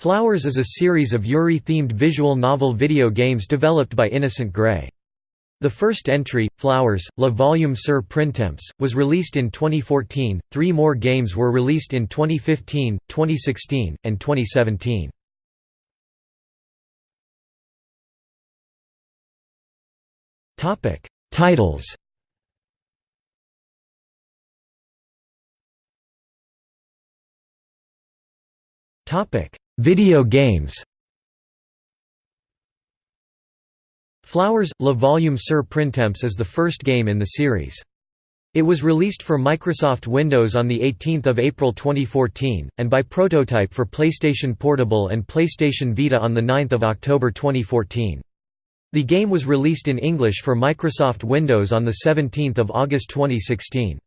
Flowers is a series of Yuri-themed visual novel video games developed by Innocent Grey. The first entry, Flowers, Le Volume sur Printemps, was released in 2014, three more games were released in 2015, 2016, and 2017. Titles Video games Flowers – Le Volume sur Printemps is the first game in the series. It was released for Microsoft Windows on 18 April 2014, and by prototype for PlayStation Portable and PlayStation Vita on 9 October 2014. The game was released in English for Microsoft Windows on 17 August 2016.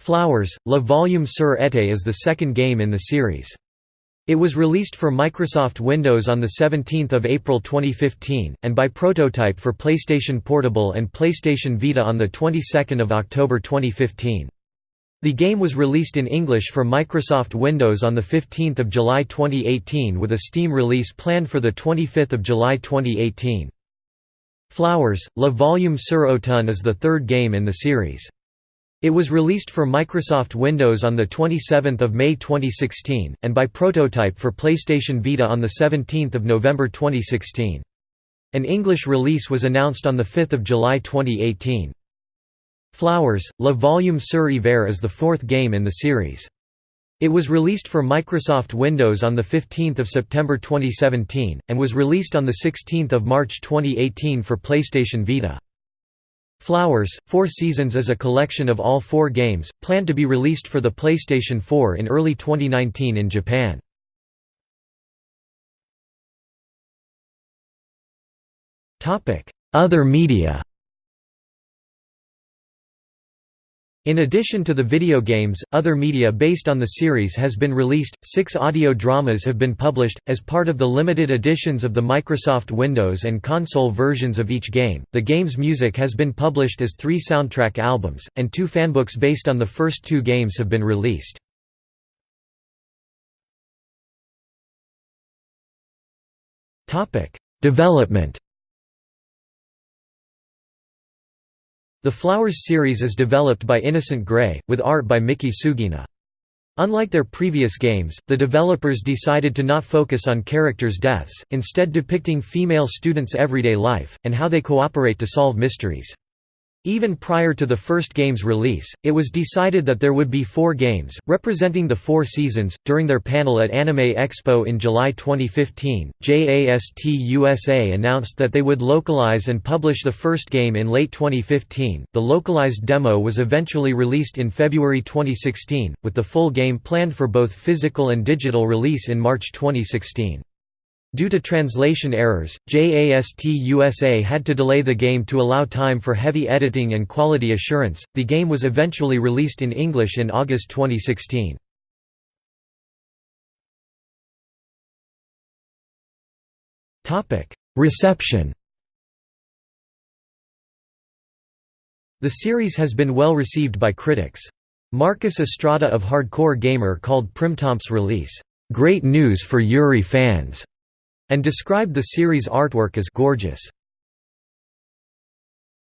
Flowers – Le Volume sur été is the second game in the series. It was released for Microsoft Windows on 17 April 2015, and by prototype for PlayStation Portable and PlayStation Vita on the 22nd of October 2015. The game was released in English for Microsoft Windows on 15 July 2018 with a Steam release planned for 25 July 2018. Flowers, Le Volume sur Automne is the third game in the series. It was released for Microsoft Windows on 27 May 2016, and by prototype for PlayStation Vita on 17 November 2016. An English release was announced on 5 July 2018. Flowers, Le Volume sur Hiver is the fourth game in the series. It was released for Microsoft Windows on 15 September 2017, and was released on 16 March 2018 for PlayStation Vita. Flowers, Four Seasons is a collection of all four games, planned to be released for the PlayStation 4 in early 2019 in Japan. Other media In addition to the video games, other media based on the series has been released. Six audio dramas have been published, as part of the limited editions of the Microsoft Windows and console versions of each game. The game's music has been published as three soundtrack albums, and two fanbooks based on the first two games have been released. Development The Flowers series is developed by Innocent Grey, with art by Miki Sugina. Unlike their previous games, the developers decided to not focus on characters' deaths, instead depicting female students' everyday life, and how they cooperate to solve mysteries. Even prior to the first game's release, it was decided that there would be four games, representing the four seasons. During their panel at Anime Expo in July 2015, JAST USA announced that they would localize and publish the first game in late 2015. The localized demo was eventually released in February 2016, with the full game planned for both physical and digital release in March 2016. Due to translation errors, JAST USA had to delay the game to allow time for heavy editing and quality assurance. The game was eventually released in English in August 2016. Topic: Reception. The series has been well received by critics. Marcus Estrada of Hardcore Gamer called Printemps's release, "...great news for Yuri fans." And described the series' artwork as gorgeous.